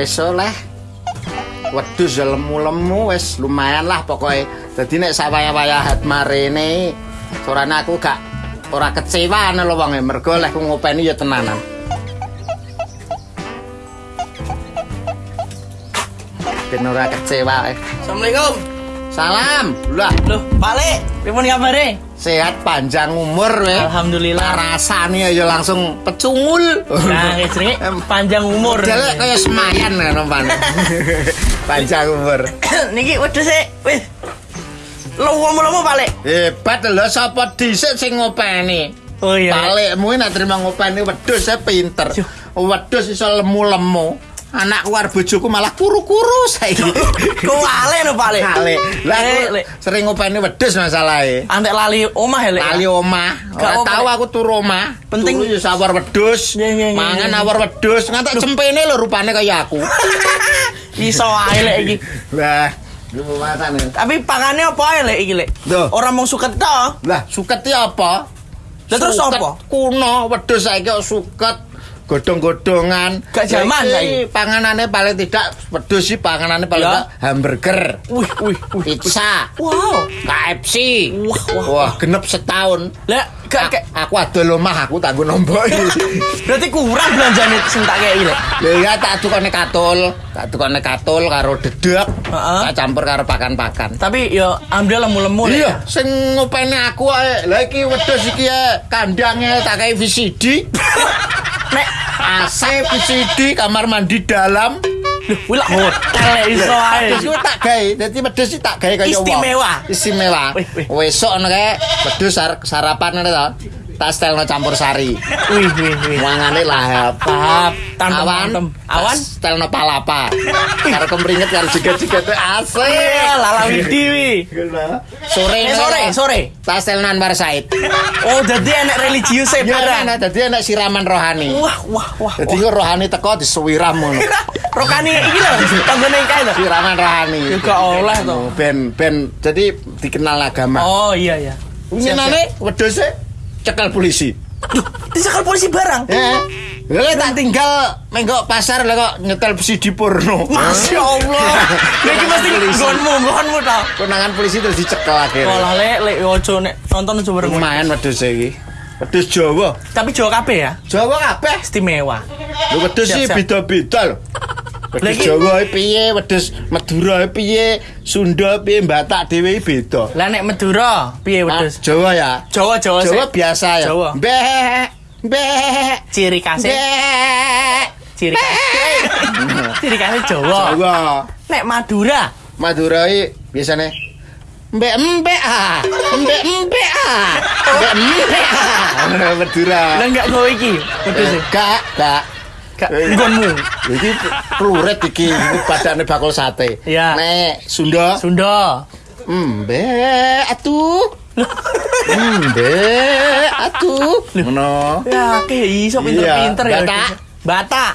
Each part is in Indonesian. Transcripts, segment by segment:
wis oleh. Wedhus ya lemu-lemu wis lumayan lah pokoke. Dadi nek sawaya-wayahat marene sorane aku gak ora kecewa lho wong e mergo leh ku ngopeni ya tenanan. Ben ora kecewa. eh. Assalamualaikum. Salam. Lah, Loh, Pak Le, pripun kabare? Sehat panjang umur we. Alhamdulillah. Rasane ya langsung pecungul. Nah, jenenge panjang umur. Modele kaya semayan kan umpane. panjang umur. Niki wedhus e wis lomo-lomo Le. Hebat lho sapa dhisik sing ngopeni. Oh iya. Balikmu nek terima ngopeni wedhus e pinter. Wedhus iso lemu-lemu. Anakku karo bojoku malah kuru-kuru saiki. Kok ale no Pak Le? Kale. Lah sering ngopeni wedhus masalahe. Antek lali omah ya, Le. Kali omah, ora tahu aku turu omah. Penting- Turu ya sawar wedhus. Mangan awar wedhus, ngantek cempene lho rupane kaya aku. Iso ae Le iki. Lah, ya. Tapi pakane apa ae Le iki Le? Loh. Ora mung suket to. Lah, suket apa? Lah terus apa? Kuno, wedhus saiki kok suket godhong-godhongan. Gak jaman Saiki. Panganane paling tidak wedhus sih panganane paling Ya. tidak hamburger, Wih, wih, wih. pizza, Wow. KFC. Wah, wah, Wah, genep setahun. Lah, gak gak Aku adol omah aku tanggo nombok berarti kurang belanjane sing tak kei Le. Lha iya tak tukone katul, tak tukone katul karo dedek, Heeh. tak campur karo pakan-pakan. Tapi yo alhamdulillah lemu-lemu Le. Iya, sing ngopeni aku. Lah iki wedhus iki ae kandange tak kei VCD. Nek AC VCD kamar mandi dalam. Loh, wila hotel Le iso ae. Ku tak gawe, dadi wedhus iki tak gawe kaya. Istimewa. Istimewa. Wih, wih. Wesuk ngono kae sar- sarapan ngono to. Tak stelno campur sari. Wih, wih, wih. Wangane lahap. Tahap tantem Awan. Awan? stelno palapa. Karo kemringet karo jiget-jiget AC. Iya, lala widi wi. Sore Eh sore, sore. Tas stelno Anwar Said. Oh, jadi enak religius e Ya barang. ana dadi ana siraman rohani. Wah, wah, wah. Dadi kok rohani teko disuwiram ngono. Rokani iki lho, tanggone kae lho. Siraman rohani. Juga oleh to. Oh, Ben ben jadi dikenal agama. Oh, iya iya. Nyenane wedhuse cekel polisi. Duh, disekal polisi barang. Ya. Lah tak tinggal menggok pasar lah kok nyetel CD porno. Masya Allah. Lagi mesti nggonmu, nggonmu to. Konangan polisi terus dicekel akhirnya. Olah le, le ojo nek nonton ojo bareng. Lumayan wedhus iki. Wedhus Jawa. Tapi Jawa kabeh ya, Jawa kabeh. istimewa. Lho wedhus sih beda-beda lho. Wedhus Jawa piye, wedhus Madura piye, Sunda piye, Batak dhewe beda. Lah nek Madura piye Nah, wedhus? Jawa ya. Jawa Jawa Jawa biasa ya. Jawa. Mbek, mbek, Ciri khasnya mbek. ciri khasnya ciri khasnya Jawa. Jawa. Nek Madura Madura iki biasane mbek mbek ah, mbek mbek ah, mbek mbek ah. Madura. lah enggak gawe iki wedhus e. Gak, gak. Gak nggonmu. Iki pluret iki, badane bakul sate. Iya. Nek Sunda, Sunda. mbek atuh. Mbek atuh. Ngono. Ya, ke iso pinter-pinter ya. Batak. Batak.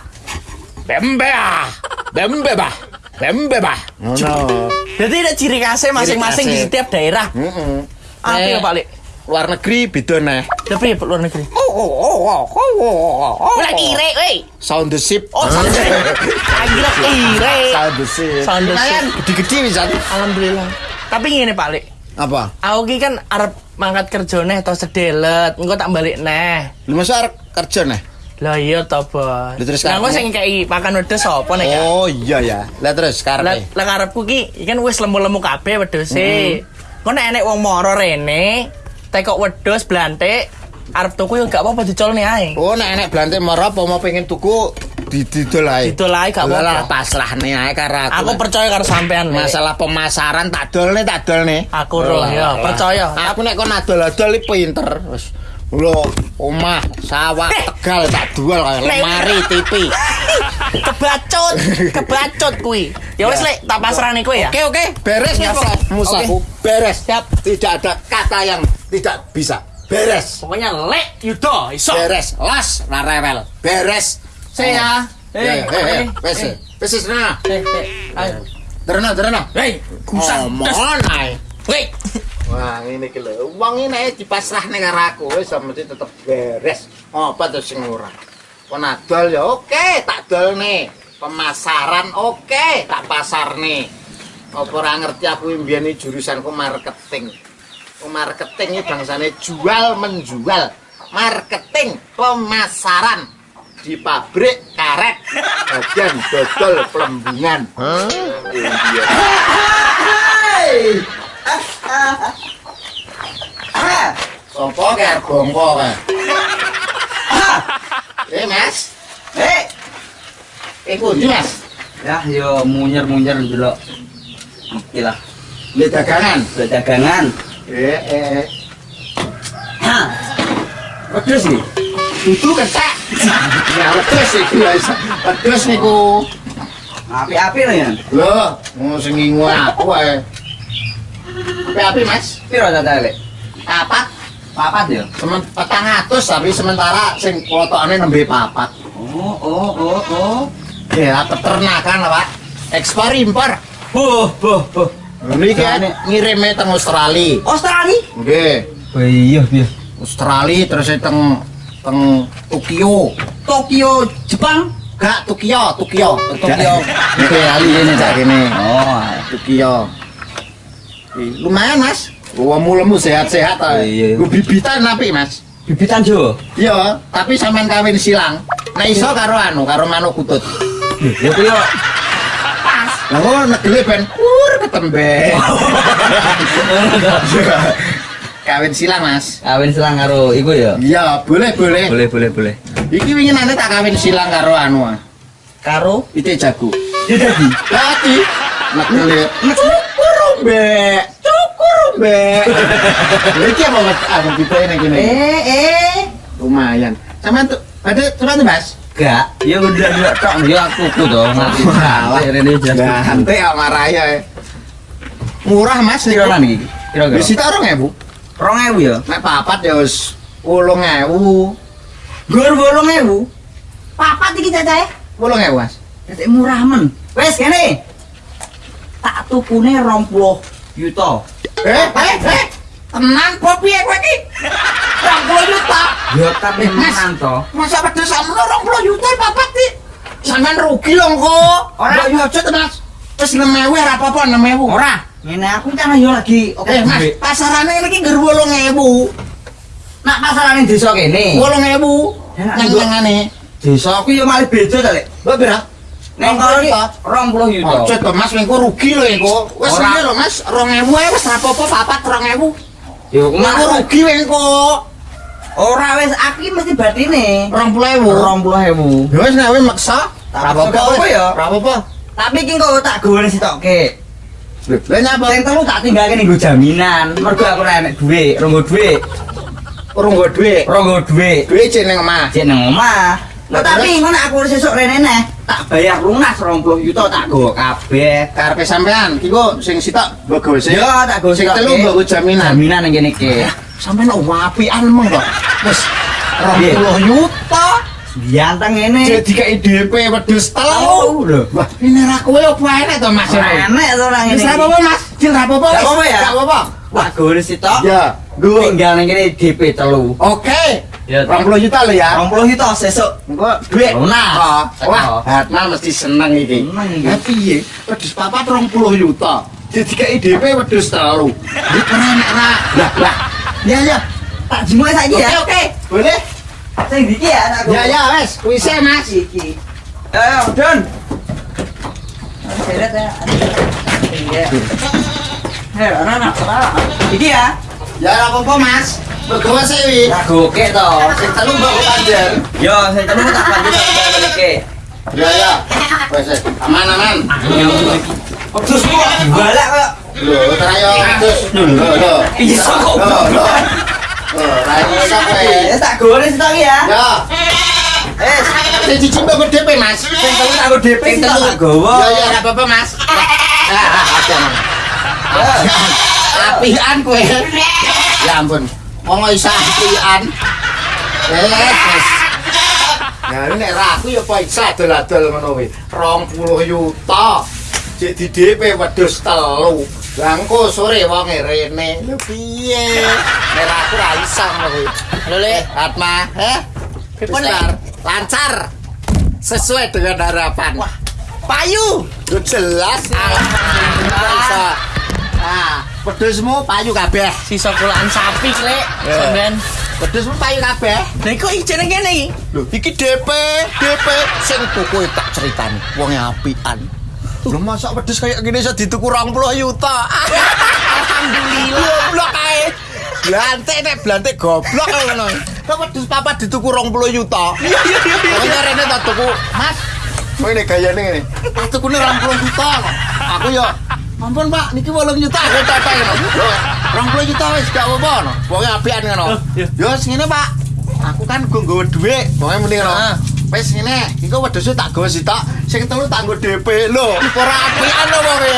Bembe ah. Bembe bah. Bembe bah. Ngono. Jadi ada ciri khasnya masing-masing di setiap daerah. Heeh. Apa ya, Pak Lik? Luar negeri beda neh. Tapi ya luar negeri. Oh oh oh oh oh oh. oh. Ulah kire, weh. Sound the ship. Oh, sound the ship. Kira kire. Sound the ship. Sound the ship. Gede-gede bisa. Alhamdulillah. Tapi ngene Pak Lik. Apa? Aku ki kan arep mangkat kerja neh atau sedelet, engko tak balik neh. Lu masa arep kerja neh? Lah iya to, Bos. Lah, terus Lah engko kamu? sing kei pakan wedhus sapa nek ya? Oh iya ya. Lah terus karepe. lah karepku ki kan wis lemu-lemu kabeh wedhuse. Kok nek enek wong moro rene, tekok wedhus blantik, arep tuku yo gak apa-apa dicolne ae. Oh nek enek blantik mara apa mau pengen tuku didol ae. Didol ae gak apa-apa. lah, pasrahne ae karo aku. Aku percaya karo sampean. Masalah pemasaran tak dolne tak dolne. Aku roh, ya, percaya. Aku nek kon adol-adol pinter. Wis Lho, omah, sawah, tegal tak kaya Nek- lemari, TV. kebacut, kebacut kuwi. Ya wis lek tak pasrahne kowe ya. Oke, oke, beres Ya, Mas. Pak. Musaku. Beres. Siap. Tidak ada kata yang tidak bisa. Beres. Pokoknya lek yudo iso. Beres. Las, la rewel. Beres. Saya. Eh, eh, eh, wes, eh, wes, wes, nah. eh, eh. Terno, terno. Hei, kusang. Ngomong ae. Wei. Wah, iki lho. Wong ini dipasrahne karo aku wis mesti tetep beres. Apa to sing ora? Kon adol ya oke, tak dolne. pemasaran oke tak pasar nih apa ora ngerti aku mbiyen iki jurusanku marketing Oh, marketing ini bangsane jual menjual. Marketing pemasaran. Di pabrik karet. Bagian dodol pelembungan. Iya. Sopo kayak bongko kayak Eh mas? Eh, Eh kundi mas? Ya yo munyer-munyer dulu. Oke lah, Ini dagangan? Udah dagangan. Eh eh Hah. Pedes sih. Itu kesak Ya wedus iki ya Wedus niku Api-api lah ya. Loh, mau sing ngingu aku ae. Api-api Mas. Piro lek? Papat Papat ya. semen petang atus tapi sementara sing potokane nembe papat. Oh, oh, oh, oh. Ya peternakan lah, Pak. Ekspor impor. Boh, boh, boh. Ini ngirime teng Australia. Australia? Nggih. Oh iya, iya. Australia terus teng teng Tokyo. Tokyo, Jepang. Gak Tokyo, Tokyo, Tokyo. Oke, ali ini cak ini. Oh, Tokyo. Ih, Lumayan, Mas. Wah, mulemu sehat-sehat Oh, iya. Gue bibitan napi, Mas. bibitan Jo. Iya, tapi sampean kawin silang. Nah iso karo anu, karo manuk kutut. Ya kuwi Lah kok negele ben kur ketembe. kawin silang, Mas. Kawin selang karo iku ya. Iya, boleh, boleh. Boleh, boleh, boleh. Iki wingi nanti tak kawin silang karo anu. ah. Karo Ite jago. ya dadi. Dadi negele. Cukur, Mbak. Cukur, Mbak. Iki apa Mas? Aku ini gini. Eh, eh. Lumayan. Sampean tuh ada sampean tuh, Mas. Gak, ya udah udah tok ya aku tuh dong. Malah. ini jelas. Ganti sama Raya. ya. Murah, Mas. Kira Niku. iki? Kira kira. Di situ orang ya, Bu? 2000 ya. Nek papat ya wis 8000. Gur 8000. Papat iki cacahe. 8000, Mas. Dadi murah men. Wes kene. Tak tukune 20 yuta. Eh, eh, eh. Tenan po piye kowe iki? 20 juta. Ya tapi menan to. Masa pedes sakmono 20 juta papat iki. Sampeyan rugi lho kok. Ora. Yo aja Mas. Wis 6000 ora apa-apa 6000. Ora. Ngene aku kan yo lagi oke Eh, Mas, pasarane iki ngger 8000. Nak pasarane desa kene. 8000. Ya, Nyang-nyangane. Desa aku yo malah beda to, Lek. Pira? Neng kono iki 20 yuta. Ojo to Mas, engko rugi lho engko. Wis Ora. ngene lho Mas, 2000 ae wis ora apa-apa papat 2000. Yo Engko kumaha rugi engko. Ora wis aku mesti batine. 20000. 20000. Ya wis nek kowe maksa, Ora apa-apa, wis. ya. Ora apa-apa. Tapi iki kok tak goreng sitokke. Lah nyapa? Sing telu tak tinggalke ning nggo jaminan. Mergo aku ora enek dhuwit, ronggo dhuwit. Urung nggo dhuwit. Ronggo dhuwit. Dhuwit cek ning omah. Cek nang omah. Lah, tapi ngono aku wis sesuk rene neh. Tak bayar lunas 20 juta tak go kabeh. Karepe sampean, kok sing sitok mbok gawe sik. Yo tak go Sing telu mbok jaminan. Jaminan ning kene iki. Sampeyan wapian mong kok. Wis Piye? 20 juta. Dianteng ngene. Jadi kayak DP wedhus telu. Telu lho. Wah, ini ra kowe apa enek to Mas? Enek to ora ngene. Wis apa-apa Mas. Jil ra apa-apa. Gak wis. apa-apa ya? Gak apa-apa. Tak go sitok. Ya, gue. Tinggal ning kene DP telu. Oke. Ya, 20 juta lho ya. 20 juta sesuk. Engko duit. Lunas. Oh, Wah, Hatna mesti seneng iki. Seneng iki. Piye? Wedhus papat 20 juta. Kayak DP wedhus telu. Iki ora enek ra. Lah, lah. Ya ya. Tak jimu saiki ya. Oke, oke. Boleh? Sing iki ya go. Ya ya wes, kuwi Mas. iki. Ayo, Don. Seret ya. Iya. Hei, anak-anak, anak. Iki ya. Ya apa-apa Mas. Begawe sih wi. Tak goke to. Sing telu mbok panjer. Yo, sing telu tak bantu tak balik iki. Ya ya. Wes aman aman. Terus kok dibalak kok. Lho, terayo terus. Lho, lho. Iso kok. Lho, ra iso kowe. Ya tak goreng sitok iki ya. Ya. Eh, Sing cici mbok DP Mas. sing telu tak go DP Sing telu. tak gowo. Ya ya ora apa-apa Mas. Ah, ada Mas. Apian kowe. Ya ampun. Wong iso apian. Eh, wes. Ya nek ra aku ya apa iso adol-adol ngono kuwi. 20 yuta. Cek di DP wedhus telu. Lah engko sore wonge rene. Lho piye? Nek aku ra iso ngono kuwi. Lho Le, Atma, heh? Pripun. Lancar. Sesuai dengan harapan. Wah, Payu. Lu jelas. Alhamdulillah. Nah, pedusmu payu kabeh. Sisa kulaan sapi, Lek. Ya. Sampean. Pedusmu payu kabeh. Lah kok ijene kene iki? Lho, iki DP, DP sing tuku tak ceritani. Wonge apian. Lho masa wedhus kayak gini iso dituku 20 yuta. Alhamdulillah. Goblok ae. Blantik nek blantik goblok ae ngono. Kok wedhus papa dituku 20 yuta. Iya iya iya. iya. Pokoknya rene tak tuku, Mas. Oh ini gayane ngene. Tak tuku 20 juta. Aku yo Ampun Pak, niki 8 juta aku tata ngono. Lho, 20 juta wis gak apa-apa ngono. Pokoke apian ngono. Iya. Yo ngene Pak. Aku kan gue nggawa dhuwit, pokoke mending. Ah. Wis ngene, iku wedhus tak gawa sitok, sing telu tak nggo DP. Lho, ora apian lho pokoke.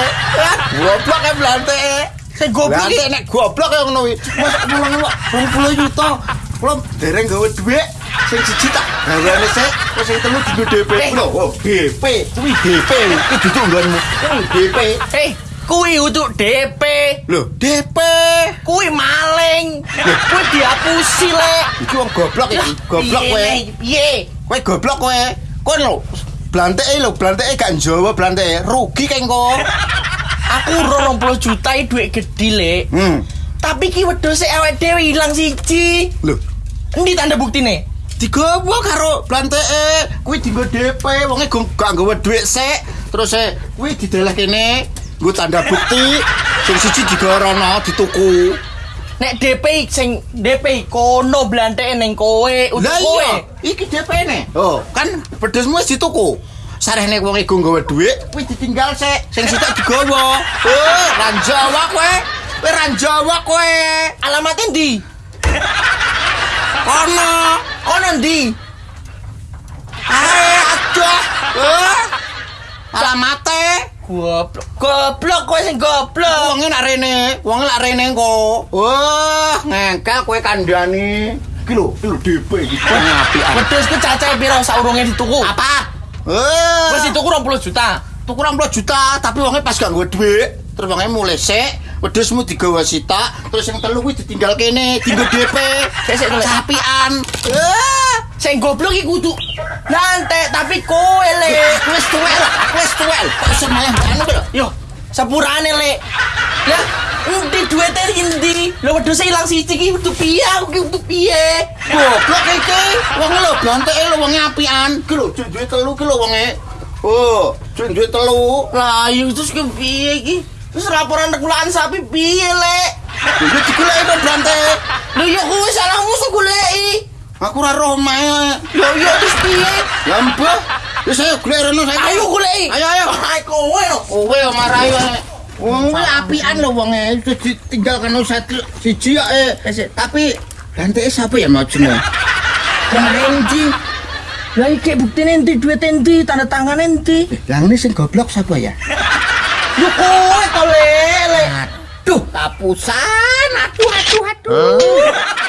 Goblok e blantike. Sing goblok iki. nek goblok ya ngono kuwi. Kok 20 juta. Kulo dereng gawe dhuwit sing siji tak gaweane sik, terus sing telu digo DP. Eh. Lho, oh, DP. Kuwi DP. Kuwi duduk nggonmu. DP. Eh, kuwi untuk DP. Lho, DP. Kuwi maling. Kuwi dihapusi, Lek. Iki wong goblok iki. Goblok Piye, kowe. Piye? Kowe goblok kowe. Kowe lho blanteke lho, blanteke gak njawa blanteke. Rugi kengko. Aku ro 20 juta duit gede, Lek. Hmm. Tapi ki wedhuse awake dhewe ilang siji. Lho, Endi tanda buktine? digowo karo blanteke kuwi dienggo DP wonge gak nggawa dhuwit sik terus e kuwi dideleh kene nggo tanda bukti sing siji digorono dituku. Nek DP sing DP kono blanteke ning kowe, lah kowe. iya iki DP ne. Oh kan pedesmu wis dituku. Sarehne wong iku nggawa dhuwit kuwi ditinggal sik sing sitok digowo oh ra Jawa kowe. Kowe ra Jawa kowe. Alamatnya ndi? kono Kono ndi? ae aduh. Oh alamate Goblok. Goblok kowe sing goblok. Wonge nak rene, wonge lak rene kok. Wah, ngengkel kowe kandhani. Iki lho, iki lho DP iki. Ngapian. Wedhusku cacahe piro saurunge dituku? Apa? Eh, Wis dituku 20 juta. tuku 20 juta, tapi wonge pas gak nggo dhuwit. Terus wonge mulai sik, wedhusmu digawa sitak, terus yang telu kuwi ditinggal kene, tinggo DP. Sik. Capian. Eh, Sing goblok iki kudu nantek tapi kowe le. wis tuwel, aku wis tuwel. Kok iso malah lho. Yo, sepurane le. Lah, endi duwite endi? Lho wedhus ilang siji iki kudu piye? Aku ki kudu piye? Goblok iki. Wonge lho blanteke lho wonge apian. Iki lho duwe telu ki lho wonge. Oh, duwe telu. Lah, yo terus ke piye iki? Terus laporan rekulaan sapi piye le? Lha digoleki to blante. Lho yo kowe salahmu sing. Aku ora roh mae. Lho yo terus piye? Lah mbah. Wis ayo golek rene saiki. Ayo goleki. Ayo ayo. Ayo kowe lho. Kowe yo marahi wae. Wong kuwi apian lho wonge. Ditinggal kan satu siji ya eh. Tapi blanteke sapa ya mau jenenge? Endi? Lah iki buktine endi duwit endi tanda tangan endi? Lah ngene sing goblok sapa ya? Yo kowe to le. le. Aduh, kapusan. Aduh, aduh, aduh.